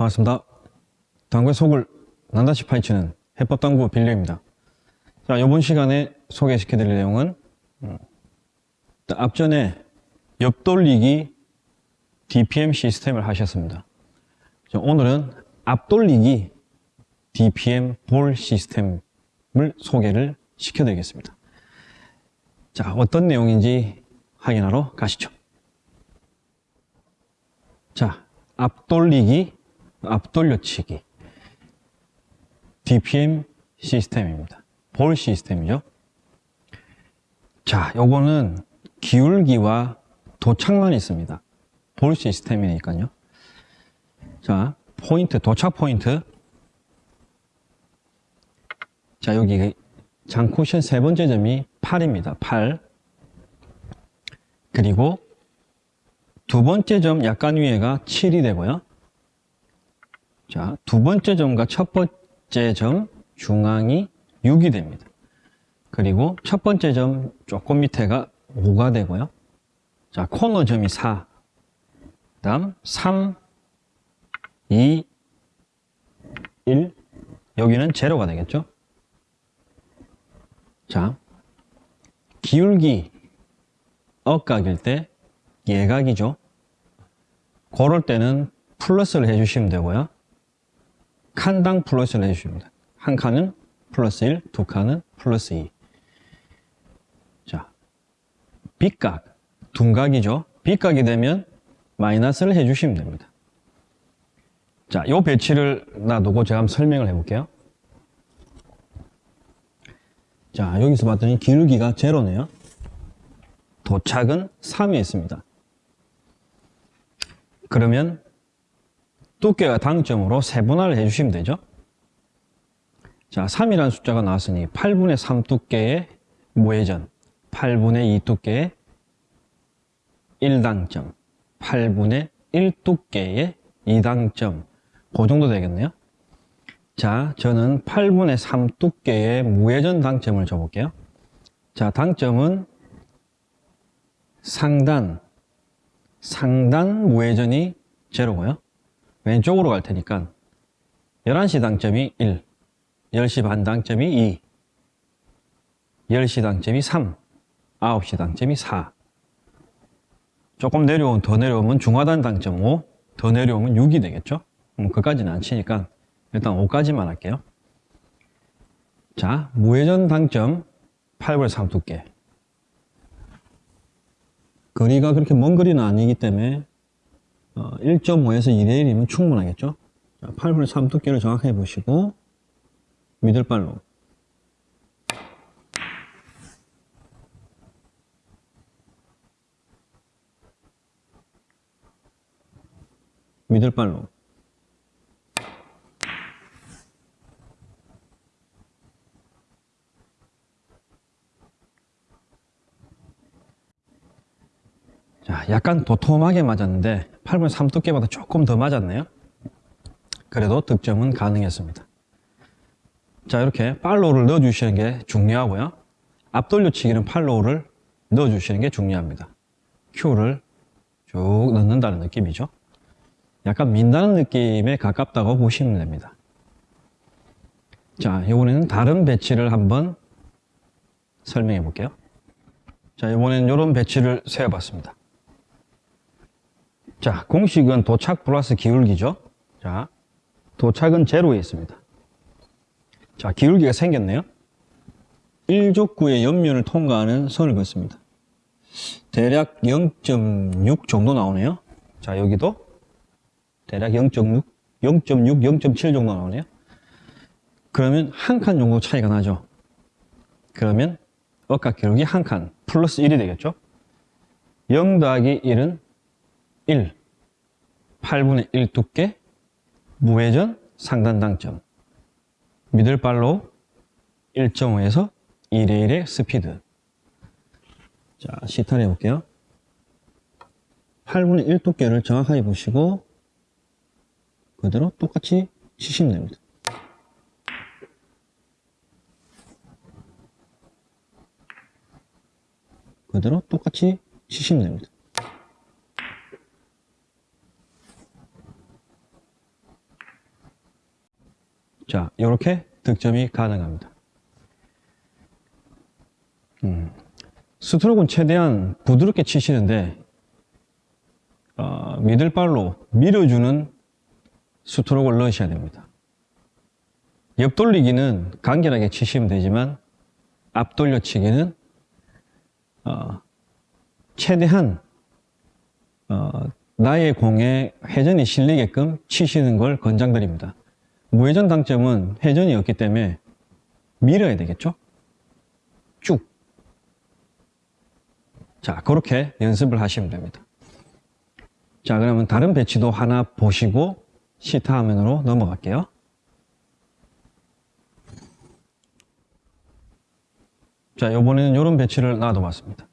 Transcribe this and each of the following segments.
반갑습니다. 당구의 속을 난다시 파헤치는 해법당구 빌려입니다. 자, 이번 시간에 소개시켜드릴 내용은 음, 앞전에 옆돌리기 DPM 시스템을 하셨습니다. 자, 오늘은 앞돌리기 DPM 볼 시스템을 소개를 시켜드리겠습니다. 자, 어떤 내용인지 확인하러 가시죠. 자, 앞돌리기, 앞돌려치기. DPM 시스템입니다. 볼 시스템이죠. 자, 요거는 기울기와 도착만 있습니다. 볼 시스템이니까요. 자, 포인트, 도착 포인트. 자, 여기 장쿠션 세 번째 점이 8입니다. 8. 그리고 두 번째 점 약간 위에가 7이 되고요. 자, 두 번째 점과 첫 번째 점 중앙이 6이 됩니다. 그리고 첫 번째 점 조금 밑에가 5가 되고요. 자, 코너 점이 4. 그 다음 3, 2, 1. 여기는 제로가 되겠죠. 자, 기울기 예각일 때 예각이죠. 그럴 때는 플러스를 해주시면 되고요. 칸당 플러스를 해주십니다. 한 칸은 플러스 1, 두 칸은 플러스 2. 자, 빗각, 둔각이죠. 빗각이 되면 마이너스를 해주시면 됩니다. 자, 요 배치를 놔두고 제가 한번 설명을 해볼게요. 자, 여기서 봤더니 기울기가 제로네요. 도착은 3에 있습니다. 그러면 두께가 당점으로 세분화를 해주시면 되죠. 자, 3이라는 숫자가 나왔으니 8분의 3 두께의 무회전, 8분의 2 두께의 1당점, 8분의 1 두께의 2당점, 그 정도 되겠네요. 자, 저는 8분의 3 두께의 무회전 당점을 줘볼게요. 자, 당점은 상단, 상단 무회전이 제로고요. 왼쪽으로 갈 테니까 11시 당점이 1, 10시 반 당점이 2, 10시 당점이 3, 9시 당점이 4. 조금 내려오면 더 내려오면 중하단 당점 5, 더 내려오면 6이 되겠죠? 음, 그까지는 안 치니까 일단 5까지만 할게요. 자, 무회전 당점 8분의 3 두께. 거리가 그렇게 먼 거리는 아니기 때문에 1.5에서 2대 1이면 충분하겠죠? 자, 8분의 3 두께를 정확하게 보시고 미들발로 미들발로 자, 약간 도톰하게 맞았는데 8분의 3 두께보다 조금 더 맞았네요. 그래도 득점은 가능했습니다. 자, 이렇게 팔로우를 넣어주시는 게 중요하고요. 앞돌려치기는 팔로우를 넣어주시는 게 중요합니다. 큐를 쭉 넣는다는 느낌이죠. 약간 민다는 느낌에 가깝다고 보시면 됩니다. 자, 이번에는 다른 배치를 한번 설명해 볼게요. 자, 이번에는 이런 배치를 세워봤습니다. 자, 공식은 도착 플러스 기울기죠. 자, 도착은 제로에 있습니다. 자, 기울기가 생겼네요. 1족구의 옆면을 통과하는 선을 긋습니다. 대략 0.6 정도 나오네요. 자, 여기도 대략 0.6, 0.6, 0.7 정도 나오네요. 그러면 한 칸 정도 차이가 나죠. 그러면 억각 기울기 한 칸 플러스 1이 되겠죠. 0 더하기 1은 1, 8분의 1 두께, 무회전, 상단 당점, 미들발로 1.5에서 1의 1의 스피드. 자, 시타를 해볼게요. 8분의 1 두께를 정확하게 보시고, 그대로 똑같이 치시면 됩니다. 그대로 똑같이 치시면 됩니다. 자, 이렇게 득점이 가능합니다. 음, 스트로크는 최대한 부드럽게 치시는데 어, 미들발로 밀어주는 스트로크를 넣으셔야 됩니다. 옆돌리기는 간결하게 치시면 되지만 앞돌려치기는 어, 최대한 어, 나의 공에 회전이 실리게끔 치시는 걸 권장드립니다. 무회전 당점은 회전이 없기 때문에 밀어야 되겠죠? 쭉. 자, 그렇게 연습을 하시면 됩니다. 자, 그러면 다른 배치도 하나 보시고 시타 화면으로 넘어갈게요. 자, 요번에는 이런 배치를 놔둬봤습니다.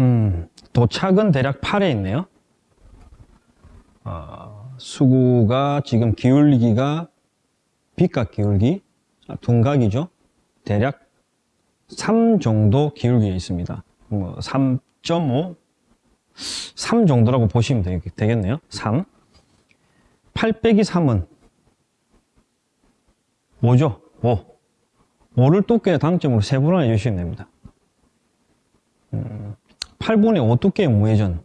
음, 도착은 대략 8에 있네요. 어, 수구가 지금 기울기가 빗각 기울기, 자, 둔각이죠. 대략 3 정도 기울기에 있습니다. 뭐 3.5, 3 정도라고 보시면 되, 되겠네요. 3. 8 빼기 3은 뭐죠? 5. 5를 두께의 당점으로 세분화해 주시면 됩니다. 음, 8분의 5 두께의 무회전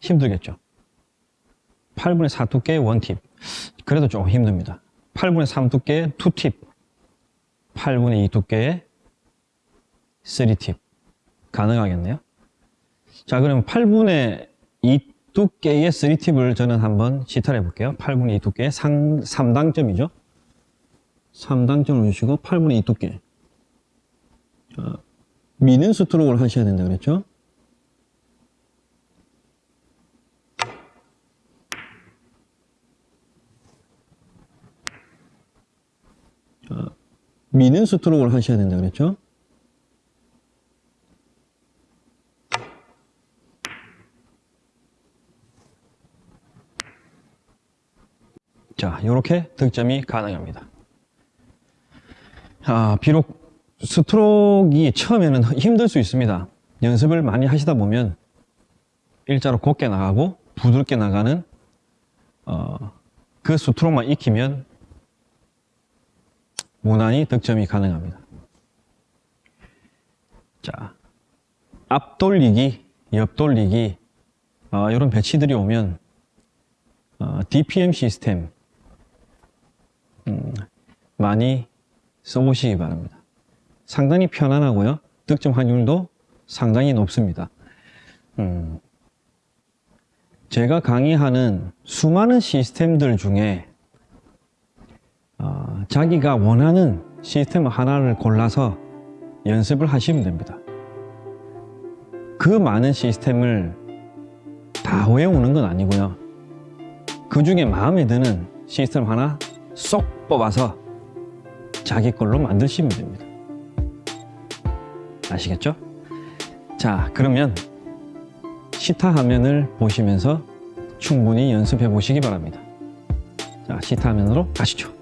힘들겠죠? 8분의 4 두께의 원팁 그래도 조금 힘듭니다. 8분의 3 두께의 투팁 8분의 2 두께의 3팁 가능하겠네요. 자 그럼 8분의 2 두께의 3팁을 저는 한번 시타를 해볼게요. 8분의 2 두께의 3, 3당점이죠. 3당점을 주시고 8분의 2 두께 자, 미는 스트로크를 하셔야 된다 그랬죠. 미는 스트로크를 하셔야 된다 그랬죠. 자, 이렇게 득점이 가능합니다. 아, 비록 스트로크가 처음에는 힘들 수 있습니다. 연습을 많이 하시다 보면 일자로 곱게 나가고 부드럽게 나가는 어, 그 스트로크만 익히면 무난히 득점이 가능합니다. 자, 앞돌리기, 옆돌리기 어, 이런 배치들이 오면 어, DPM 시스템 음, 많이 써보시기 바랍니다. 상당히 편안하고요. 득점 확률도 상당히 높습니다. 음, 제가 강의하는 수많은 시스템들 중에 어, 자기가 원하는 시스템 하나를 골라서 연습을 하시면 됩니다. 그 많은 시스템을 다 외우는 건 아니고요. 그 중에 마음에 드는 시스템 하나 쏙 뽑아서 자기 걸로 만드시면 됩니다. 아시겠죠? 자, 그러면 시타 화면을 보시면서 충분히 연습해 보시기 바랍니다. 자, 시타 화면으로 가시죠.